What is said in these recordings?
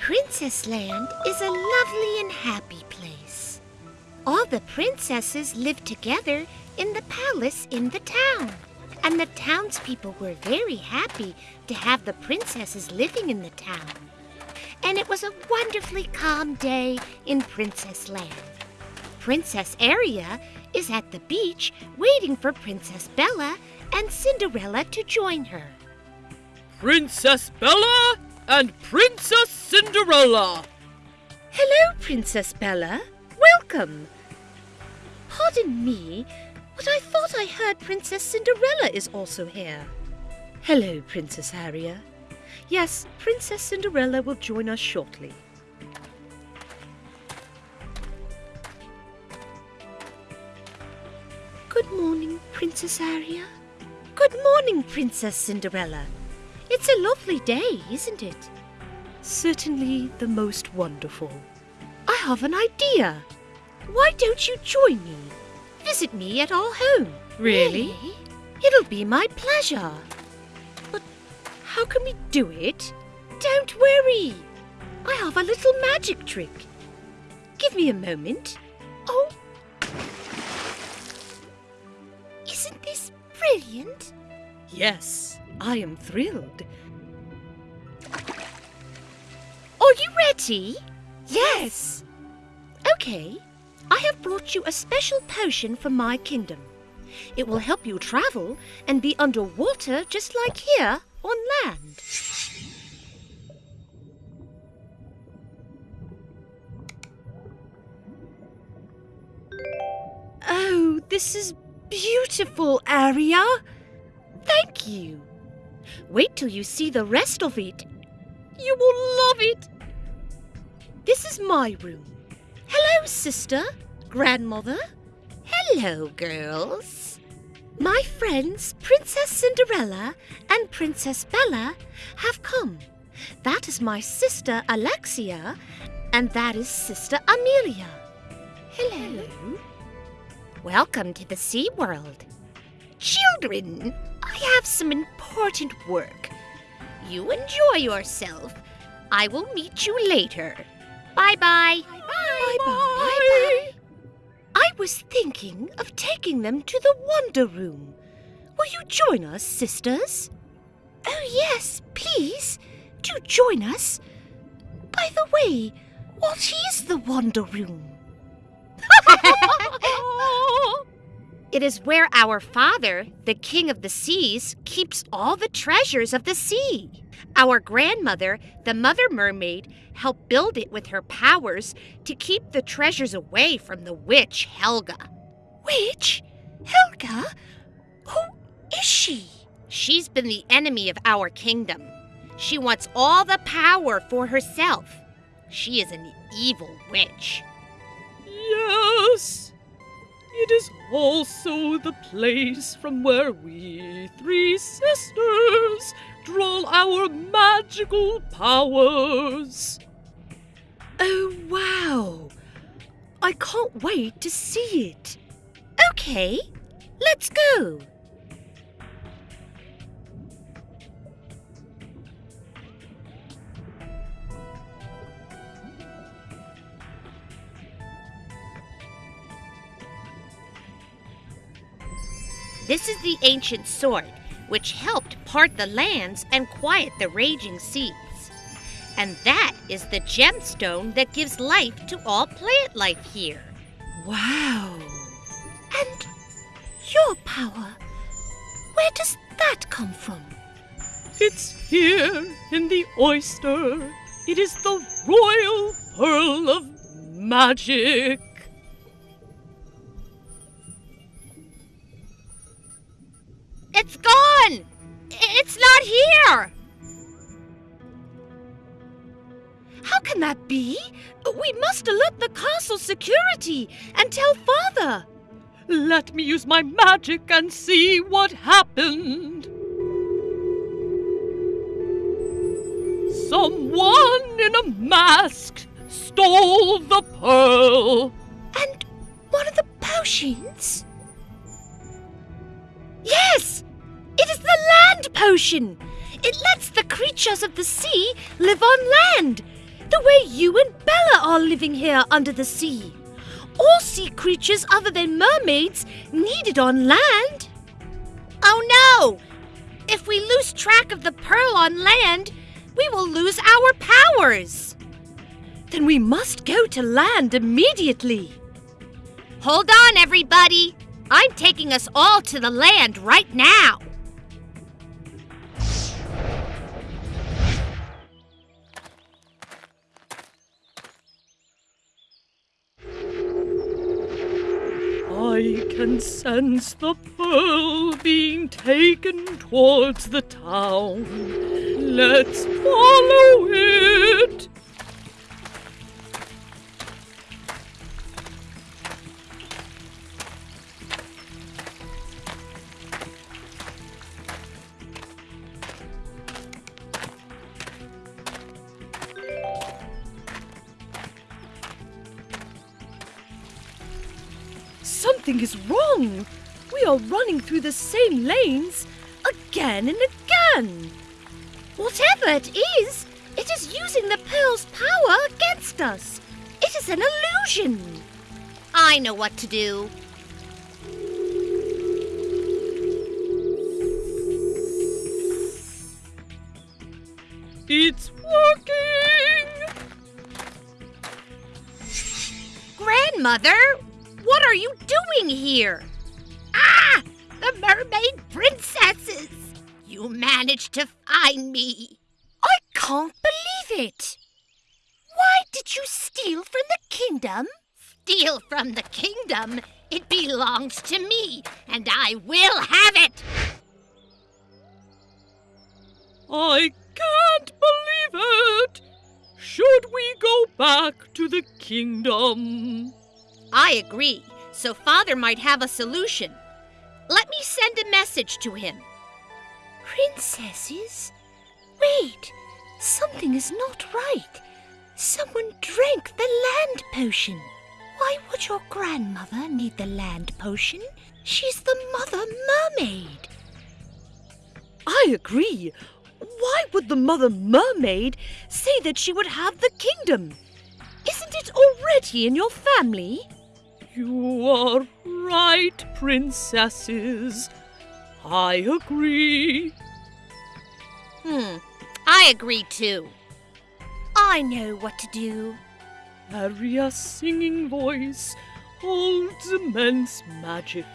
Princess Land is a lovely and happy place. All the princesses live together in the palace in the town. And the townspeople were very happy to have the princesses living in the town. And it was a wonderfully calm day in Princess Land. Princess Aria is at the beach waiting for Princess Bella and Cinderella to join her. Princess Bella and Princess Cinderella. Hello, Princess Bella. Welcome. Pardon me, but I thought I heard Princess Cinderella is also here. Hello, Princess Aria. Yes, Princess Cinderella will join us shortly. Good morning, Princess Aria. Good morning, Princess Cinderella. It's a lovely day, isn't it? Certainly the most wonderful. I have an idea. Why don't you join me? Visit me at our home. Really? It'll be my pleasure. But how can we do it? Don't worry. I have a little magic trick. Give me a moment. Oh. Isn't this brilliant? Yes, I am thrilled. Are you ready? Yes. Okay. I have brought you a special potion from my kingdom. It will help you travel and be underwater just like here on land. Oh, this is beautiful, Aria. Thank you. Wait till you see the rest of it. You will love it. This is my room. Hello, sister, grandmother. Hello, girls. My friends, Princess Cinderella and Princess Bella, have come. That is my sister Alexia, and that is Sister Amelia. Hello. Welcome to the Sea World. Children, I have some important work. You enjoy yourself. I will meet you later. Bye bye. Bye bye. Bye bye. I was thinking of taking them to the Wonder Room. Will you join us, sisters? Oh, yes, please. Do join us. By the way, what is the Wonder Room? It is where our father, the king of the seas, keeps all the treasures of the sea. Our grandmother, the mother mermaid, helped build it with her powers to keep the treasures away from the witch Helga. Witch? Helga? Who is she? She's been the enemy of our kingdom. She wants all the power for herself. She is an evil witch. Yes. It is also the place from where we three sisters draw our magical powers. Oh, wow. I can't wait to see it. Okay, let's go. This is the ancient sword, which helped part the lands and quiet the raging seas. And that is the gemstone that gives life to all plant life here. Wow. And your power, where does that come from? It's here in the oyster. It is the royal pearl of magic. It's gone! It's not here! How can that be? We must alert the castle security and tell father. Let me use my magic and see what happened. Someone in a mask stole the pearl. And one of the potions? Yes! It is the land potion! It lets the creatures of the sea live on land, the way you and Bella are living here under the sea. All sea creatures other than mermaids need it on land. Oh no! If we lose track of the pearl on land, we will lose our powers. Then we must go to land immediately. Hold on, everybody. I'm taking us all to the land right now. I can sense the pearl being taken towards the town. Let's follow it. Something is wrong. We are running through the same lanes again and again. Whatever it is, it is using the pearl's power against us. It is an illusion. I know what to do. It's working. Grandmother, what are you doing here? Ah! The mermaid princesses! You managed to find me. I can't believe it. Why did you steal from the kingdom? Steal from the kingdom? It belongs to me, and I will have it. I can't believe it. Should we go back to the kingdom? I agree, so Father might have a solution. Let me send a message to him. Princesses? Wait, something is not right. Someone drank the land potion. Why would your grandmother need the land potion? She's the mother mermaid. I agree. Why would the mother mermaid say that she would have the kingdom? Isn't it already in your family? You are right, princesses. I agree. Hmm, I agree too. I know what to do. Aria's singing voice holds immense magic.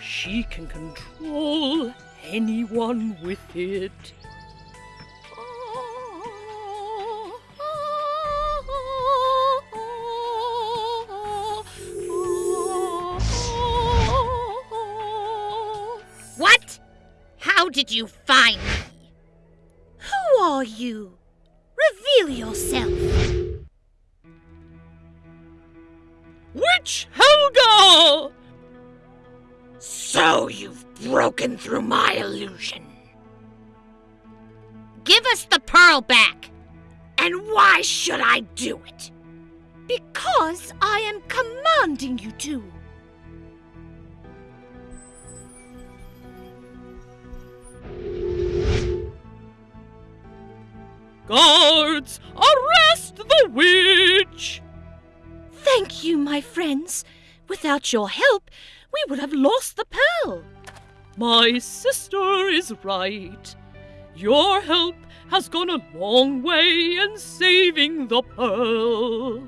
She can control anyone with it. Me? Who are you? Reveal yourself. Witch Helga! So you've broken through my illusion. Give us the pearl back. And why should I do it? Because I am commanding you to. Guards, arrest the witch! Thank you, my friends. Without your help, we would have lost the pearl. My sister is right. Your help has gone a long way in saving the pearl.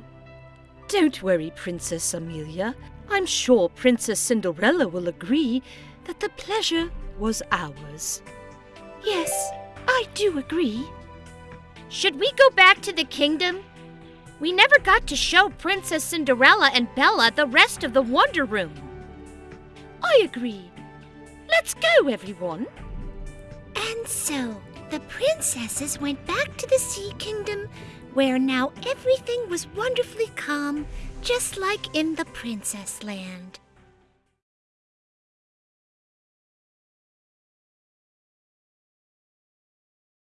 Don't worry, Princess Amelia. I'm sure Princess Cinderella will agree that the pleasure was ours. Yes, I do agree. Should we go back to the kingdom? We never got to show Princess Cinderella and Bella the rest of the Wonder Room. I agree. Let's go, everyone. And so, the princesses went back to the Sea Kingdom, where now everything was wonderfully calm, just like in the Princess Land.